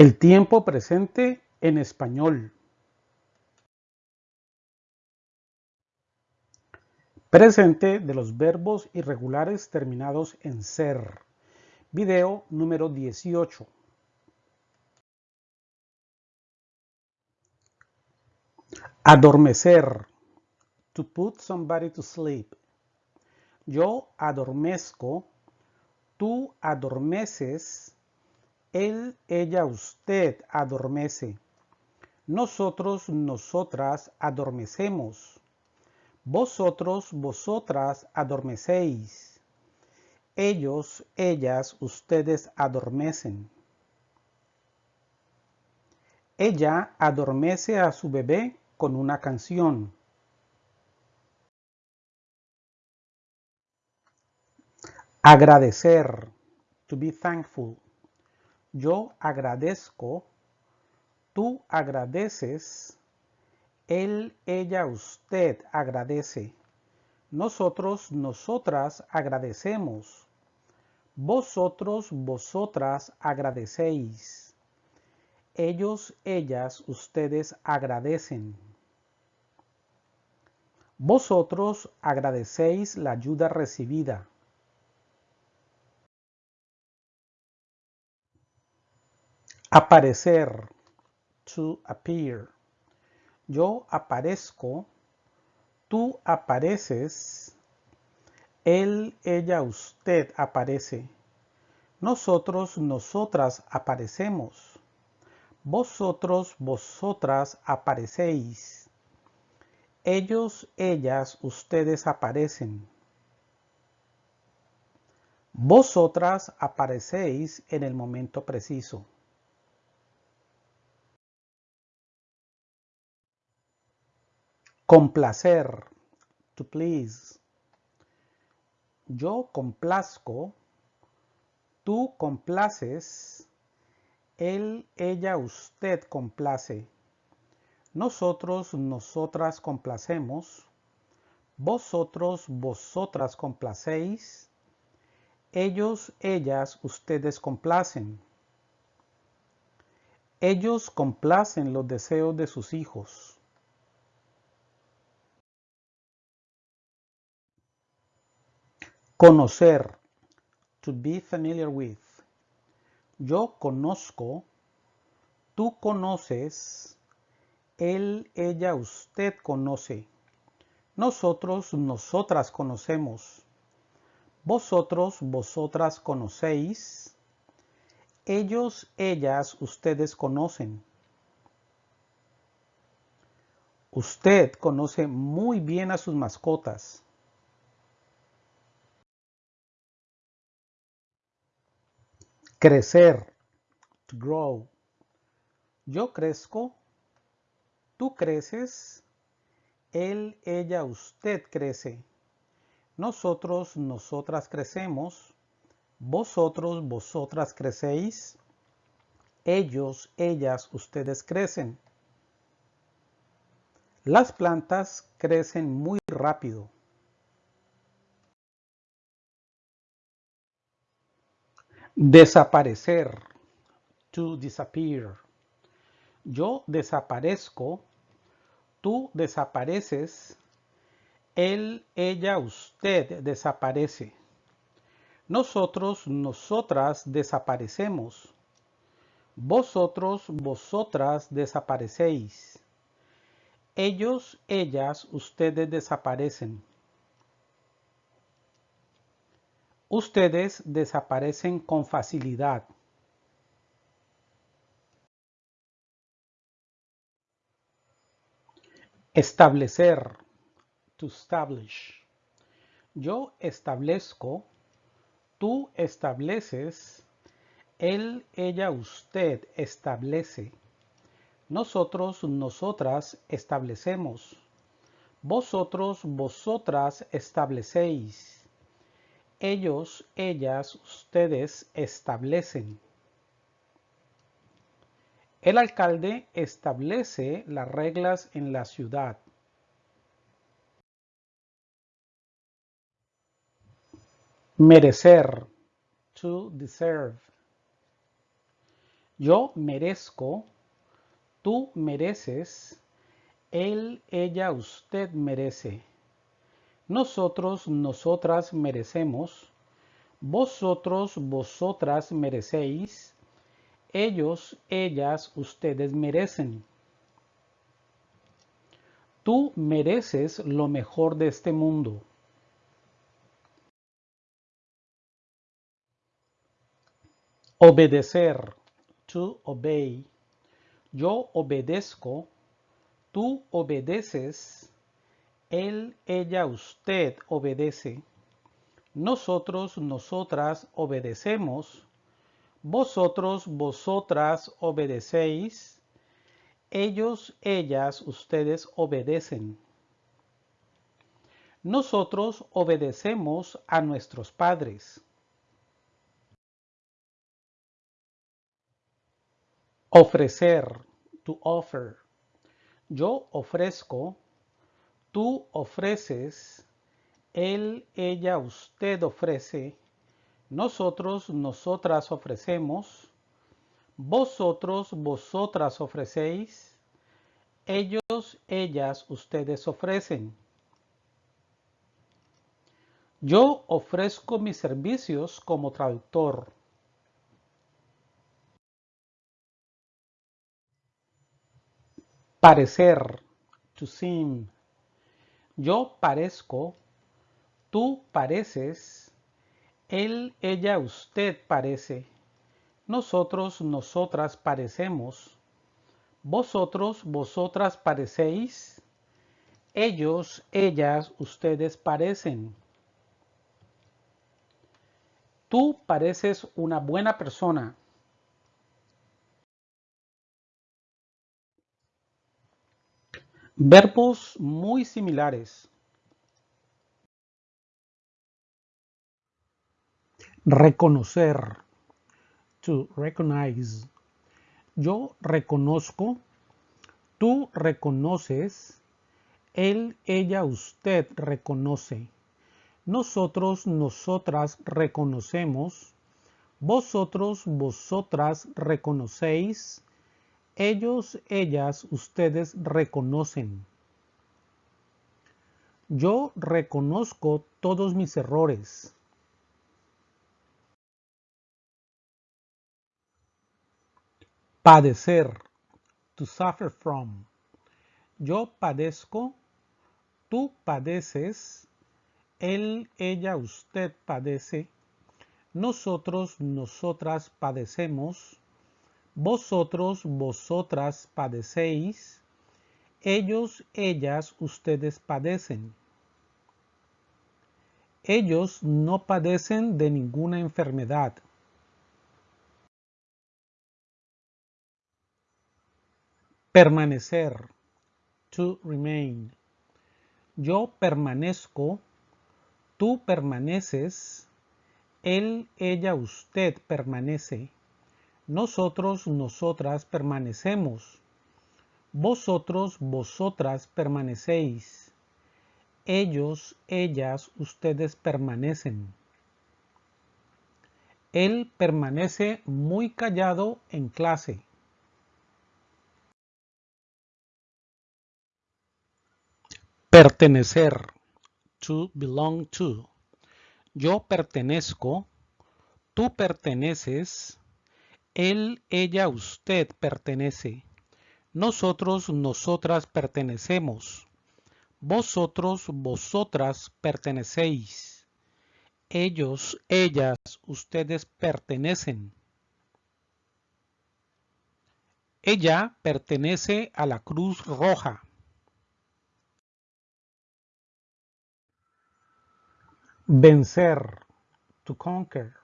El tiempo presente en español. Presente de los verbos irregulares terminados en ser. Video número 18. Adormecer. To put somebody to sleep. Yo adormezco. Tú adormeces él, ella, usted adormece. Nosotros, nosotras adormecemos. Vosotros, vosotras adormecéis. Ellos, ellas, ustedes adormecen. Ella adormece a su bebé con una canción. Agradecer. To be thankful. Yo agradezco, tú agradeces, él, ella, usted agradece. Nosotros, nosotras agradecemos. Vosotros, vosotras agradecéis. Ellos, ellas, ustedes agradecen. Vosotros agradecéis la ayuda recibida. Aparecer. To appear. Yo aparezco. Tú apareces. Él, ella, usted aparece. Nosotros, nosotras aparecemos. Vosotros, vosotras aparecéis. Ellos, ellas, ustedes aparecen. Vosotras aparecéis en el momento preciso. Complacer. To please. Yo complazco. Tú complaces. Él, ella, usted complace. Nosotros, nosotras complacemos. Vosotros, vosotras complacéis. Ellos, ellas, ustedes complacen. Ellos complacen los deseos de sus hijos. Conocer. To be familiar with. Yo conozco. Tú conoces. Él, ella, usted conoce. Nosotros, nosotras conocemos. Vosotros, vosotras conocéis. Ellos, ellas, ustedes conocen. Usted conoce muy bien a sus mascotas. Crecer. To grow. Yo crezco. Tú creces. Él, ella, usted crece. Nosotros, nosotras crecemos. Vosotros, vosotras crecéis. Ellos, ellas, ustedes crecen. Las plantas crecen muy rápido. Desaparecer. To disappear. Yo desaparezco. Tú desapareces. Él, ella, usted desaparece. Nosotros, nosotras desaparecemos. Vosotros, vosotras desaparecéis. Ellos, ellas, ustedes desaparecen. Ustedes desaparecen con facilidad. Establecer. To establish. Yo establezco. Tú estableces. Él, ella, usted establece. Nosotros, nosotras establecemos. Vosotros, vosotras establecéis ellos, ellas, ustedes establecen. El alcalde establece las reglas en la ciudad. Merecer. To deserve. Yo merezco, tú mereces, él, ella, usted merece. Nosotros, nosotras merecemos. Vosotros, vosotras merecéis. Ellos, ellas, ustedes merecen. Tú mereces lo mejor de este mundo. Obedecer. To obey. Yo obedezco. Tú obedeces. Él, ella, usted obedece. Nosotros, nosotras obedecemos. Vosotros, vosotras obedecéis. Ellos, ellas, ustedes obedecen. Nosotros obedecemos a nuestros padres. Ofrecer, to offer. Yo ofrezco, tú ofreces, él, ella, usted ofrece, nosotros, nosotras ofrecemos, vosotros, vosotras ofrecéis, ellos, ellas, ustedes ofrecen. Yo ofrezco mis servicios como traductor. Parecer, to seem. Yo parezco, tú pareces, él, ella, usted parece. Nosotros, nosotras parecemos. Vosotros, vosotras parecéis. Ellos, ellas, ustedes parecen. Tú pareces una buena persona. Verbos muy similares. Reconocer. To recognize. Yo reconozco. Tú reconoces. Él, ella, usted reconoce. Nosotros, nosotras reconocemos. Vosotros, vosotras reconocéis. Ellos, ellas, ustedes reconocen. Yo reconozco todos mis errores. Padecer. To suffer from. Yo padezco. Tú padeces. Él, ella, usted padece. Nosotros, nosotras padecemos. Vosotros, vosotras padecéis. Ellos, ellas, ustedes padecen. Ellos no padecen de ninguna enfermedad. Permanecer. To remain. Yo permanezco. Tú permaneces. Él, ella, usted permanece. Nosotros, nosotras permanecemos. Vosotros, vosotras permanecéis. Ellos, ellas, ustedes permanecen. Él permanece muy callado en clase. Pertenecer. To belong to. Yo pertenezco. Tú perteneces. Él, ella, usted pertenece. Nosotros, nosotras pertenecemos. Vosotros, vosotras pertenecéis. Ellos, ellas, ustedes pertenecen. Ella pertenece a la Cruz Roja. Vencer. To conquer.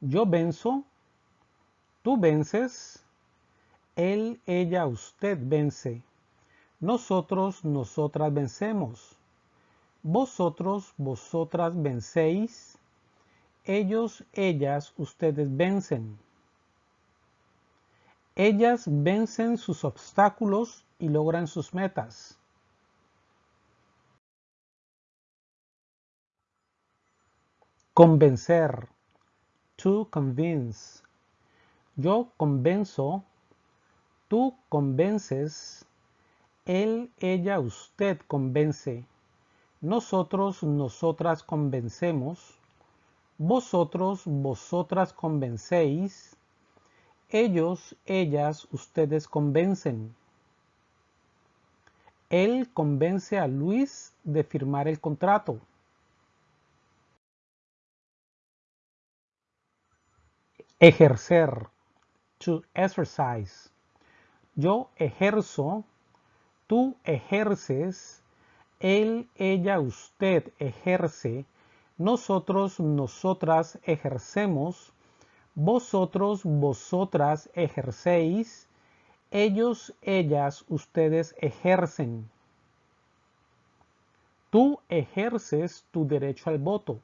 Yo venzo. Tú vences. Él, ella, usted vence. Nosotros, nosotras vencemos. Vosotros, vosotras vencéis. Ellos, ellas, ustedes vencen. Ellas vencen sus obstáculos y logran sus metas. Convencer. To convince. Yo convenzo, tú convences, él, ella, usted convence, nosotros, nosotras convencemos, vosotros, vosotras convencéis, ellos, ellas, ustedes convencen. Él convence a Luis de firmar el contrato. Ejercer. To exercise. Yo ejerzo. Tú ejerces. Él, ella, usted ejerce. Nosotros, nosotras ejercemos. Vosotros, vosotras ejercéis. Ellos, ellas, ustedes ejercen. Tú ejerces tu derecho al voto.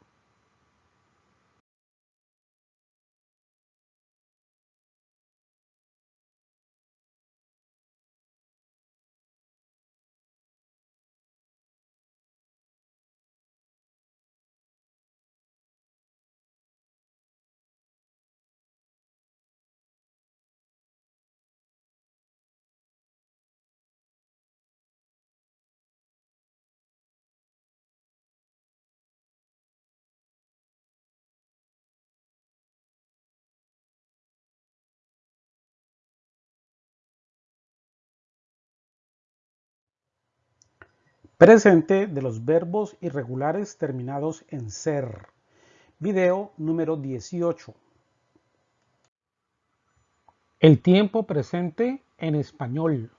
Presente de los verbos irregulares terminados en ser. Video número 18. El tiempo presente en español.